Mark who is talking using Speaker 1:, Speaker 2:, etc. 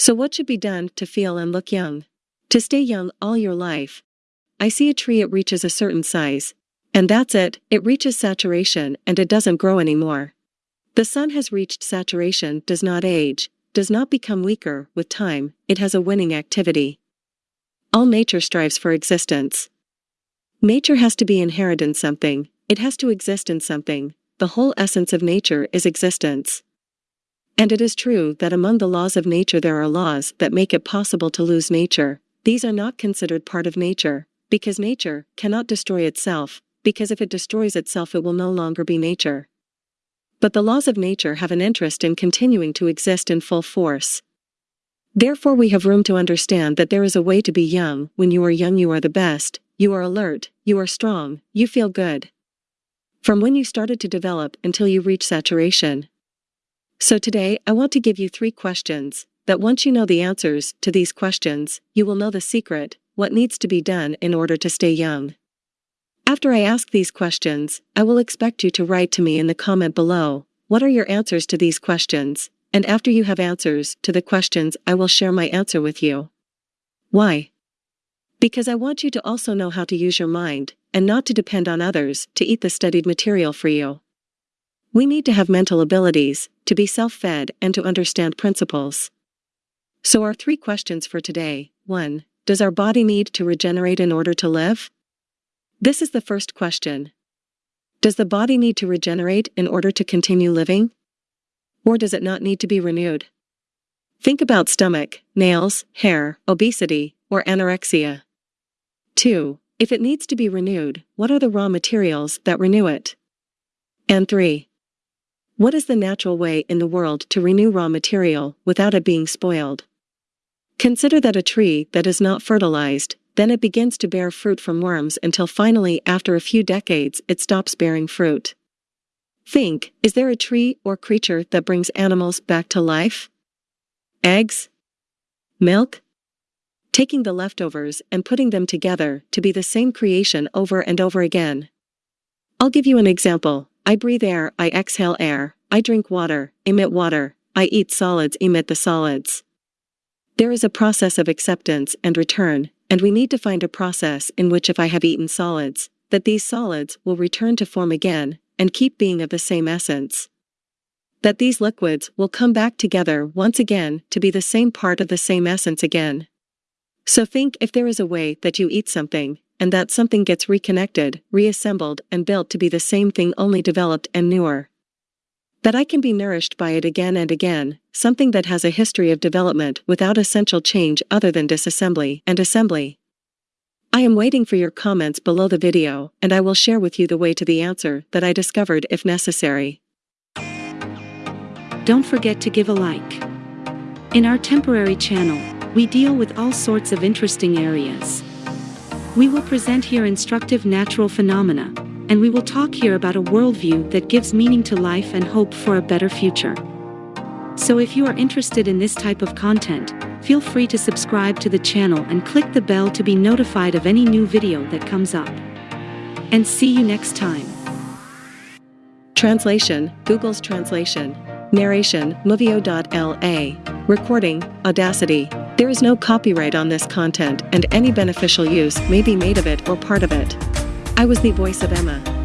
Speaker 1: So what should be done to feel and look young? To stay young all your life. I see a tree it reaches a certain size. And that's it, it reaches saturation and it doesn't grow anymore. The sun has reached saturation, does not age, does not become weaker with time, it has a winning activity. All nature strives for existence. Nature has to be inherent in something, it has to exist in something, the whole essence of nature is existence. And it is true that among the laws of nature there are laws that make it possible to lose nature. These are not considered part of nature, because nature cannot destroy itself, because if it destroys itself it will no longer be nature. But the laws of nature have an interest in continuing to exist in full force. Therefore we have room to understand that there is a way to be young, when you are young you are the best, you are alert, you are strong, you feel good. From when you started to develop until you reach saturation. So today I want to give you three questions, that once you know the answers to these questions, you will know the secret, what needs to be done in order to stay young. After I ask these questions, I will expect you to write to me in the comment below, what are your answers to these questions, and after you have answers to the questions I will share my answer with you. Why? Because I want you to also know how to use your mind, and not to depend on others to eat the studied material for you. We need to have mental abilities, to be self-fed and to understand principles. So our three questions for today, 1. Does our body need to regenerate in order to live? This is the first question. Does the body need to regenerate in order to continue living? Or does it not need to be renewed? Think about stomach, nails, hair, obesity, or anorexia. 2. If it needs to be renewed, what are the raw materials that renew it? And 3. What is the natural way in the world to renew raw material without it being spoiled? Consider that a tree that is not fertilized then it begins to bear fruit from worms until finally after a few decades it stops bearing fruit. Think, is there a tree or creature that brings animals back to life? Eggs? Milk? Taking the leftovers and putting them together to be the same creation over and over again. I'll give you an example. I breathe air, I exhale air, I drink water, emit water, I eat solids, emit the solids. There is a process of acceptance and return, and we need to find a process in which if I have eaten solids, that these solids will return to form again, and keep being of the same essence. That these liquids will come back together once again to be the same part of the same essence again. So think if there is a way that you eat something, and that something gets reconnected, reassembled, and built to be the same thing only developed and newer. That I can be nourished by it again and again, something that has a history of development without essential change other than disassembly and assembly. I am waiting for your comments below the video and I will share with you the way to the answer that I discovered if necessary.
Speaker 2: Don't forget to give a like. In our temporary channel, we deal with all sorts of interesting areas. We will present here instructive natural phenomena, and we will talk here about a worldview that gives meaning to life and hope for a better future. So if you are interested in this type of content, feel free to subscribe to the channel and click the bell to be notified of any new video that comes up. And see you next time.
Speaker 1: Translation, Google's translation. Narration, Movio.la. Recording, Audacity. There is no copyright on this content and any beneficial use may be made of it or part of it. I was the voice of Emma.